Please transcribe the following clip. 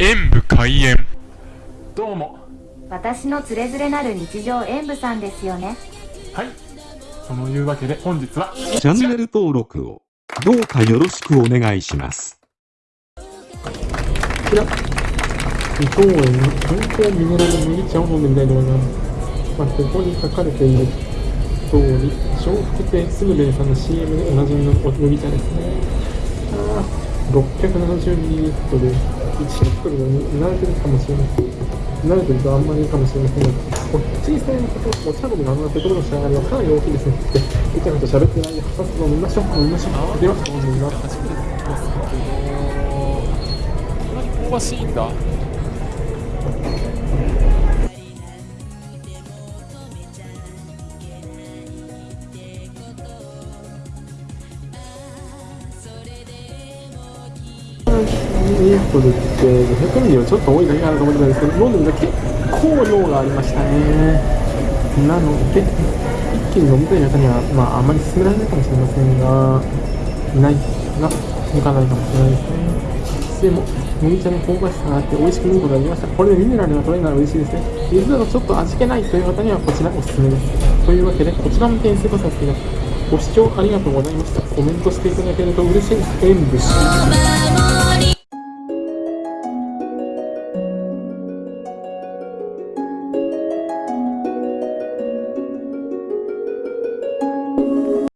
演武開演。どうも。私のつれづれなる日常演舞さんですよね。はい。そのいうわけで本日はチャンネル登録をどうかよろしくお願いします。こちら伊藤園の観光ミネラル麦茶を飲んでみたいと思いますまあここに書かれている通り笑福亭すぐれいさんの CM でおなじみの麦茶ですねあー 670ml で1リットルに慣れてるかもしれません慣れてるとあんまりいいかもしれませんがこっちさんのことお茶飲みのあのペトロの仕上がりはかなり大きいですねでいちゃんと喋ってないでさっさと飲みましょう飲みましょうでは飲んでみます初めてこんなに香ばしいんだミリトルって500ミリはちょっと多いだけかなと思ってたんですけど飲んでみたら結構量がありましたね。なので一気に飲みたい方にはまああまり勧められないかもしれませんがないが向かないかもしれないです。ねでも麦茶の香ばしさがあって美味しく飲むことができました。これでミネラルが取れるなら嬉しいですね水だとちょっと味気ないという方にはこちらおすすめです。というわけでこちらも点数とさせていただきますご視聴ありがとうございました。コメントしていただけると嬉しいです。演武